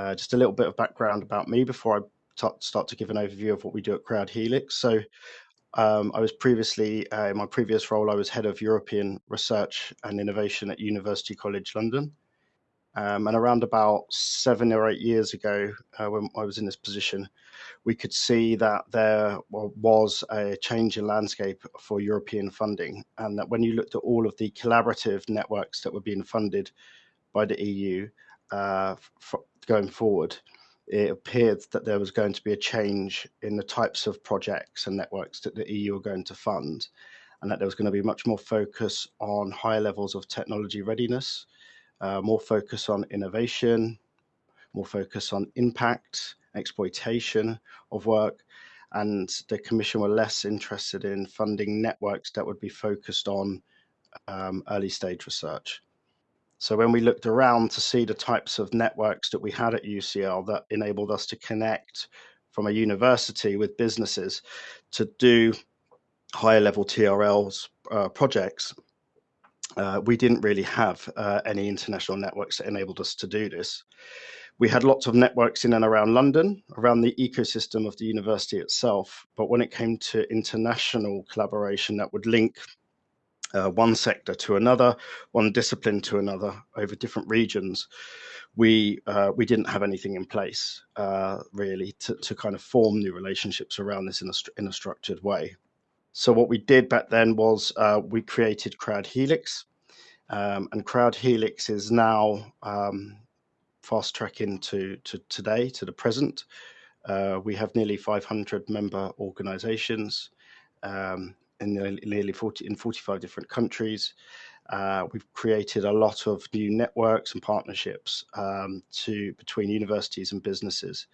Uh, just a little bit of background about me before I start to give an overview of what we do at Crowd Helix. So um, I was previously, uh, in my previous role, I was head of European Research and Innovation at University College London. Um, and around about seven or eight years ago, uh, when I was in this position, we could see that there was a change in landscape for European funding, and that when you looked at all of the collaborative networks that were being funded by the EU uh, going forward, it appeared that there was going to be a change in the types of projects and networks that the EU are going to fund, and that there was going to be much more focus on higher levels of technology readiness uh, more focus on innovation, more focus on impact, exploitation of work, and the Commission were less interested in funding networks that would be focused on um, early stage research. So when we looked around to see the types of networks that we had at UCL that enabled us to connect from a university with businesses to do higher level TRLs uh, projects, uh, we didn't really have uh, any international networks that enabled us to do this. We had lots of networks in and around London, around the ecosystem of the university itself. But when it came to international collaboration that would link uh, one sector to another, one discipline to another over different regions, we uh, we didn't have anything in place uh, really to, to kind of form new relationships around this in a, in a structured way. So what we did back then was uh, we created Crowd Helix, um, and Crowd Helix is now um, fast tracking to, to today, to the present. Uh, we have nearly 500 member organizations um, in nearly 40 in 45 different countries. Uh, we've created a lot of new networks and partnerships um, to between universities and businesses.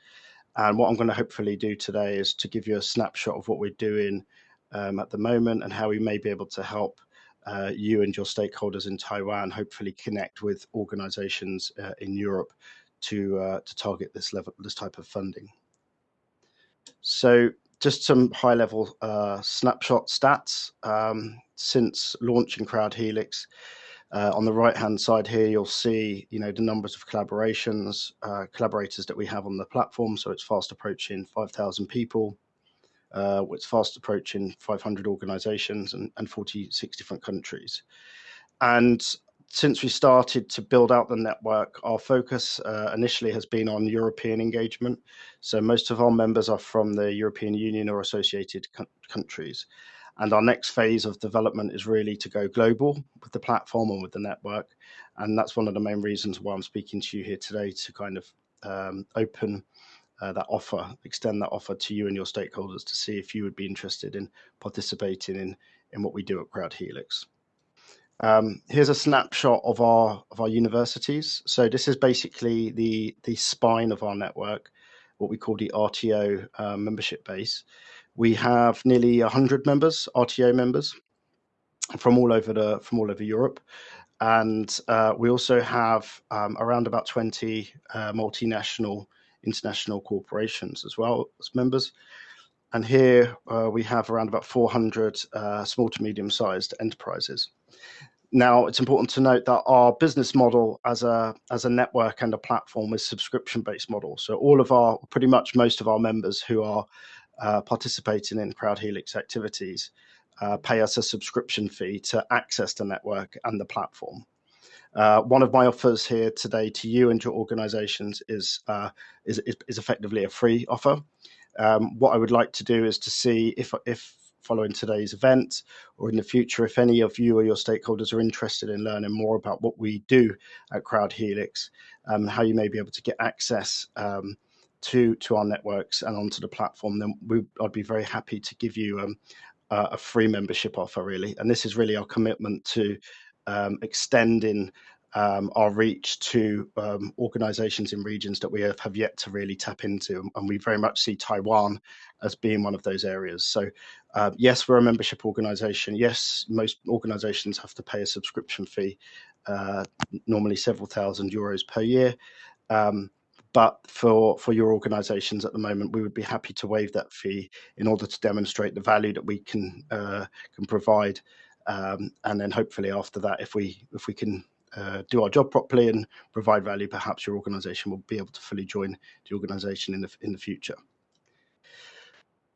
And what I'm going to hopefully do today is to give you a snapshot of what we're doing um, at the moment and how we may be able to help uh, you and your stakeholders in Taiwan hopefully connect with organizations uh, in Europe to uh, to target this level this type of funding. So just some high level uh, snapshot stats um, since launching Crowd Helix. Uh, on the right hand side here, you'll see you know the numbers of collaborations, uh, collaborators that we have on the platform. So it's fast approaching 5,000 people uh, it's fast approaching 500 organizations and, and 46 different countries. And since we started to build out the network, our focus uh, initially has been on European engagement. So most of our members are from the European Union or associated countries. And our next phase of development is really to go global with the platform and with the network. And that's one of the main reasons why I'm speaking to you here today to kind of um, open uh, that offer, extend that offer to you and your stakeholders to see if you would be interested in participating in, in what we do at Crowd Helix. Um, here's a snapshot of our of our universities. So this is basically the the spine of our network, what we call the RTO uh, membership base. We have nearly 100 members, RTO members, from all over the from all over Europe, and uh, we also have um, around about 20 uh, multinational international corporations as well as members. And here uh, we have around about 400 uh, small to medium sized enterprises. Now, it's important to note that our business model as a as a network and a platform is subscription based model. So all of our pretty much most of our members who are uh, participating in Crowd Helix activities uh, pay us a subscription fee to access the network and the platform. Uh, one of my offers here today to you and your organizations is, uh, is, is, effectively a free offer. Um, what I would like to do is to see if, if following today's event or in the future, if any of you or your stakeholders are interested in learning more about what we do at Crowd Helix, um, how you may be able to get access um, to, to our networks and onto the platform, then we, I'd be very happy to give you um, a free membership offer really. And this is really our commitment to um, extending um, our reach to um, organizations in regions that we have, have, yet to really tap into. And we very much see Taiwan as being one of those areas. So, uh, yes, we're a membership organization. Yes, most organizations have to pay a subscription fee, uh, normally several thousand euros per year. Um, but for, for your organizations at the moment, we would be happy to waive that fee in order to demonstrate the value that we can uh, can provide um, and then hopefully after that, if we if we can uh, do our job properly and provide value, perhaps your organization will be able to fully join the organization in the, in the future.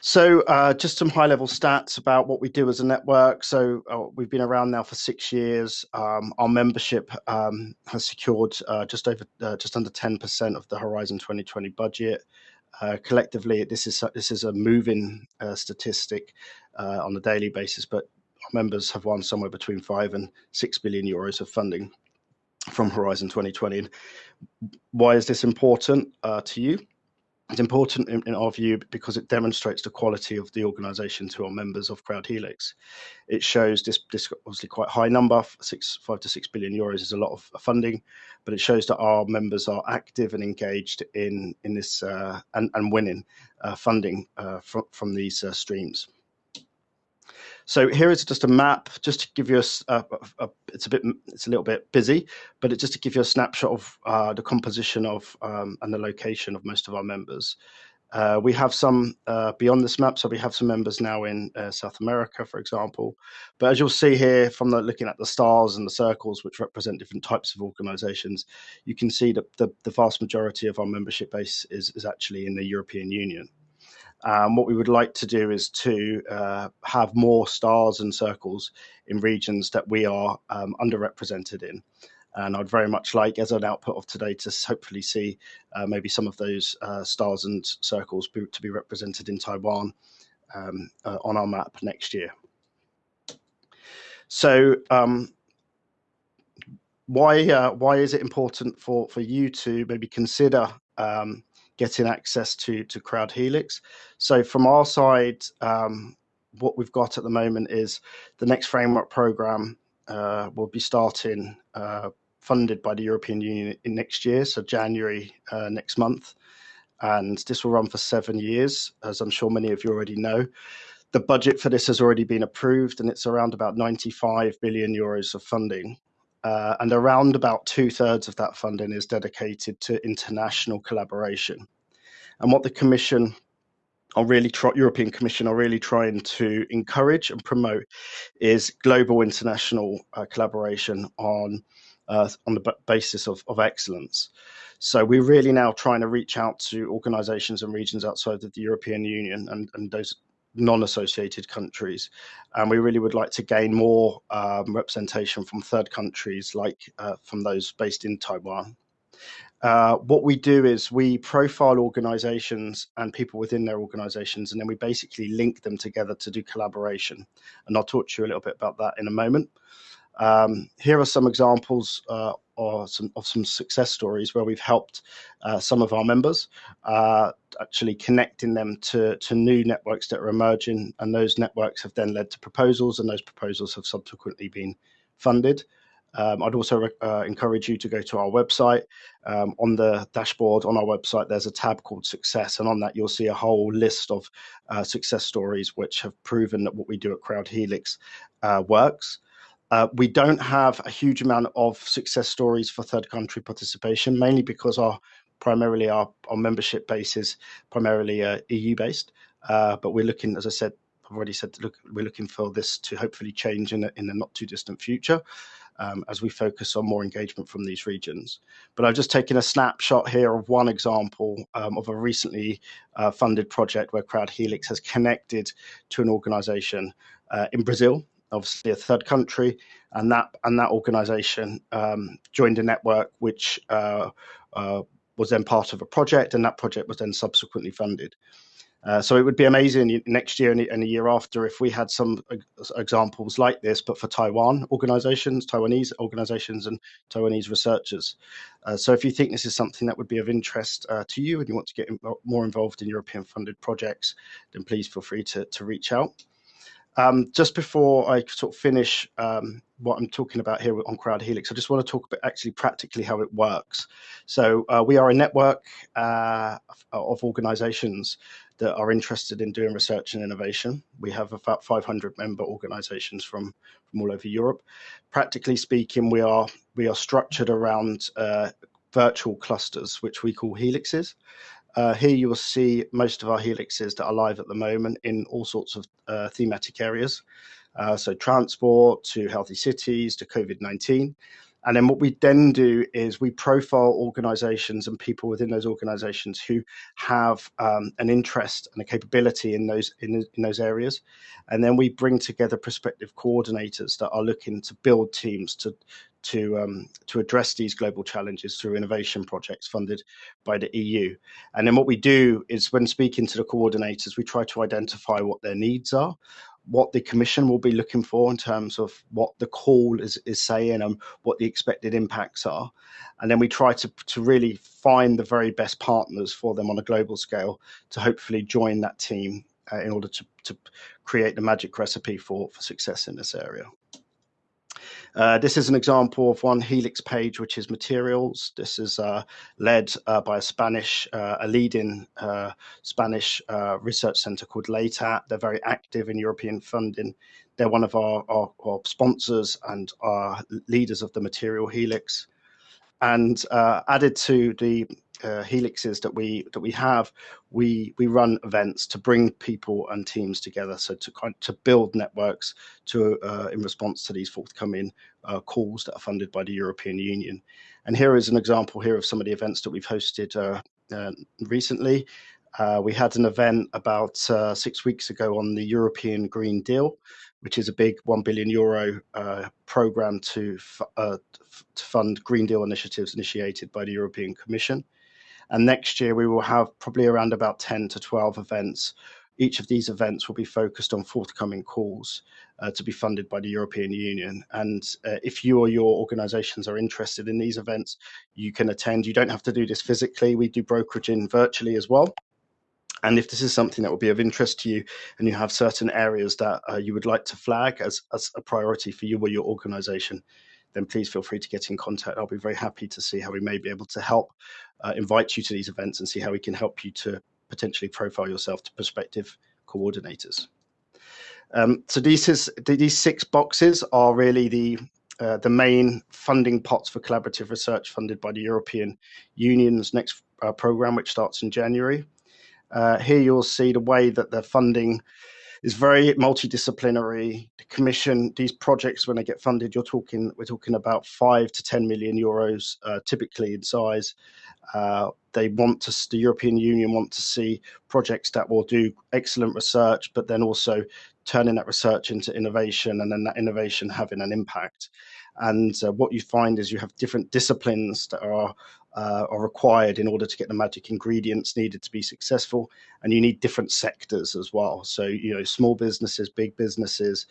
So uh, just some high level stats about what we do as a network. So uh, we've been around now for six years. Um, our membership um, has secured uh, just over, uh, just under 10% of the Horizon 2020 budget. Uh, collectively, this is this is a moving uh, statistic on a daily basis, but our members have won somewhere between five and six billion euros of funding from Horizon 2020. Why is this important to you? It's important in, in, our view because it demonstrates the quality of the organisation to our members of Crowd Helix. It shows this, this obviously quite high number, six, five to six billion euros is a lot of funding, but it shows that our members are active and engaged in in this uh, and, and winning uh, funding uh, from from these uh, streams. So here is just a map, just to give you a, a, a, it's a bit, it's a little bit busy, but it's just to give you a snapshot of uh, the composition of um, and the location of most of our members. Uh, we have some uh, beyond this map, so we have some members now in uh, South America, for example. But as you'll see here from the, looking at the stars and the circles, which represent different types of organizations, you can see that the, the vast majority of our membership base is, is actually in the European Union. Um, what we would like to do is to uh, have more stars and circles in regions that we are um, underrepresented in. And I'd very much like, as an output of today, to hopefully see uh, maybe some of those uh, stars and circles be, to be represented in Taiwan um, uh, on our map next year. So um, why uh, why is it important for for you to maybe consider um, getting access to to Crowd Helix. So from our side, um, what we've got at the moment is the next framework program uh, will be starting uh, funded by the European Union in next year, so January uh, next month, and this will run for seven years, as I'm sure many of you already know. The budget for this has already been approved, and it's around about 95 billion euros of funding. Uh, and around about two thirds of that funding is dedicated to international collaboration. And what the Commission are really European Commission are really trying to encourage and promote is global international uh, collaboration on uh, on the basis of, of excellence. So we're really now trying to reach out to organizations and regions outside of the European Union and, and those non-associated countries. And we really would like to gain more um, representation from third countries, like uh, from those based in Taiwan. Uh, what we do is we profile organizations and people within their organizations, and then we basically link them together to do collaboration. And I'll talk to you a little bit about that in a moment. Um, here are some examples uh, or some of some success stories where we've helped uh, some of our members, uh, actually connecting them to, to new networks that are emerging. And those networks have then led to proposals, and those proposals have subsequently been funded. Um, I'd also uh, encourage you to go to our website. Um, on the dashboard on our website, there's a tab called Success, and on that you'll see a whole list of uh, success stories which have proven that what we do at Crowd Helix uh, works. Uh, we don't have a huge amount of success stories for third country participation, mainly because our primarily our, our membership base is primarily uh, EU based. Uh, but we're looking, as I said, I've already said, look, we're looking for this to hopefully change in a, in the not too distant future. Um, as we focus on more engagement from these regions. But I've just taken a snapshot here of one example um, of a recently uh, funded project where Crowd Helix has connected to an organization uh, in Brazil obviously a third country, and that and that organisation um, joined a network which uh, uh, was then part of a project, and that project was then subsequently funded. Uh, so it would be amazing next year and, a year after if we had some examples like this, but for Taiwan organizations, Taiwanese organizations, and Taiwanese researchers. Uh, so if you think this is something that would be of interest uh, to you and you want to get more involved in European funded projects, then please feel free to, to reach out. Um, just before I sort of finish um, what I'm talking about here on Crowd Helix, I just want to talk about actually practically how it works. So uh, we are a network uh, of organizations that are interested in doing research and innovation. We have about 500 member organizations from, from all over Europe. Practically speaking, we are, we are structured around uh, virtual clusters, which we call helixes. Uh, here you will see most of our helixes that are live at the moment in all sorts of uh, thematic areas. Uh, so transport to healthy cities to COVID-19. And then what we then do is we profile organizations and people within those organizations who have um, an interest and a capability in those in, in those areas. And then we bring together prospective coordinators that are looking to build teams to to um, to address these global challenges through innovation projects funded by the EU. And then what we do is when speaking to the coordinators, we try to identify what their needs are, what the commission will be looking for in terms of what the call is, is saying and what the expected impacts are. And then we try to, to really find the very best partners for them on a global scale to hopefully join that team uh, in order to, to create the magic recipe for, for success in this area. Uh, this is an example of one Helix page, which is materials. This is uh, led uh, by a Spanish, uh, a leading uh, Spanish research center called LEITAT. They're very active in European funding. They're one of our, our, our sponsors and our leaders of the Material Helix. And added to the uh, helixes that we that we have, we we run events to bring people and teams together. So to to build networks to uh, in response to these forthcoming uh, calls that are funded by the European Union. And here is an example here of some of the events that we've hosted uh, uh, recently. Uh, we had an event about six weeks ago on the European Green Deal, which is a big 1 billion euro uh, program to, uh, to fund Green Deal initiatives initiated by the European Commission. And next year we will have probably around about 10 to 12 events. Each of these events will be focused on forthcoming calls uh, to be funded by the European Union. And uh, if you or your organizations are interested in these events, you can attend. You don't have to do this physically. We do brokeraging virtually as well. And if this is something that will be of interest to you and you have certain areas that uh, you would like to flag as, as a priority for you or your organization, then please feel free to get in contact. I'll be very happy to see how we may be able to help uh, invite you to these events and see how we can help you to potentially profile yourself to prospective coordinators. Um, so these is, these six boxes are really the uh, the main funding pots for collaborative research funded by the European Union's next uh, program, which starts in January. Uh, here you'll see the way that the funding is very multidisciplinary. The commission, these projects, when they get funded, you're talking, we're talking about five to 10 million euros, uh, typically in size. Uh, they want to, the European Union want to see projects that will do excellent research, but then also turning that research into innovation and then that innovation having an impact. And uh, what you find is you have different disciplines that are uh, are required in order to get the magic ingredients needed to be successful. And you need different sectors as well. So, you know, small businesses, big businesses,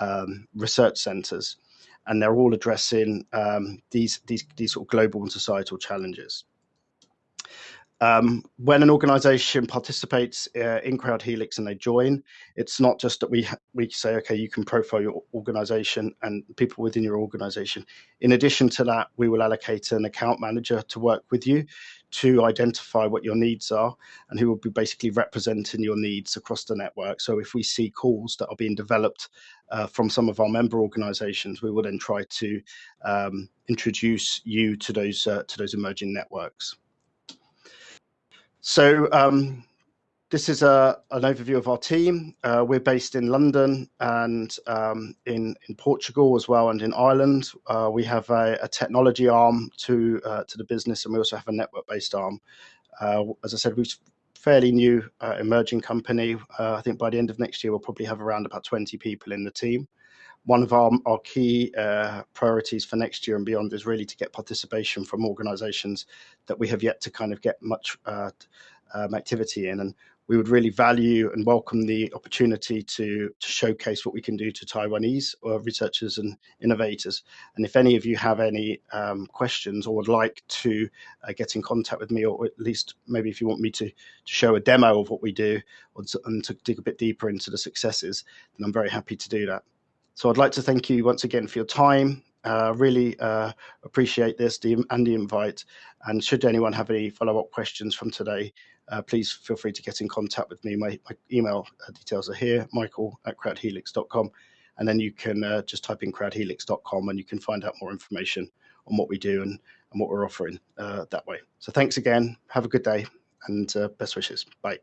um, research centers, and they're all addressing um, these, these, these sort of global and societal challenges. Um, when an organization participates uh, in Crowd Helix and they join, it's not just that we we say, okay, you can profile your organization and people within your organization. In addition to that, we will allocate an account manager to work with you to identify what your needs are and who will be basically representing your needs across the network. So if we see calls that are being developed uh, from some of our member organizations, we will then try to um, introduce you to those uh, to those emerging networks. So um, this is a, an overview of our team. Uh, we're based in London and um, in, in Portugal as well and in Ireland. Uh, we have a, a, technology arm to, uh, to the business and we also have a network-based arm. Uh, as I said, we're a fairly new uh, emerging company. Uh, I think by the end of next year, we'll probably have around about 20 people in the team one of our, our key uh, priorities for next year and beyond is really to get participation from organizations that we have yet to kind of get much uh, um, activity in. And we would really value and welcome the opportunity to, to showcase what we can do to Taiwanese uh, researchers and innovators. And if any of you have any um, questions or would like to uh, get in contact with me, or at least maybe if you want me to, to show a demo of what we do to, and to dig a bit deeper into the successes, then I'm very happy to do that. So I'd like to thank you once again for your time. Uh, really uh, appreciate this and the invite. And should anyone have any follow-up questions from today, uh, please feel free to get in contact with me. My, my email uh, details are here, michael at crowdhelix.com. And then you can uh, just type in crowdhelix.com and you can find out more information on what we do and, and what we're offering uh, that way. So thanks again. Have a good day and best wishes. Bye.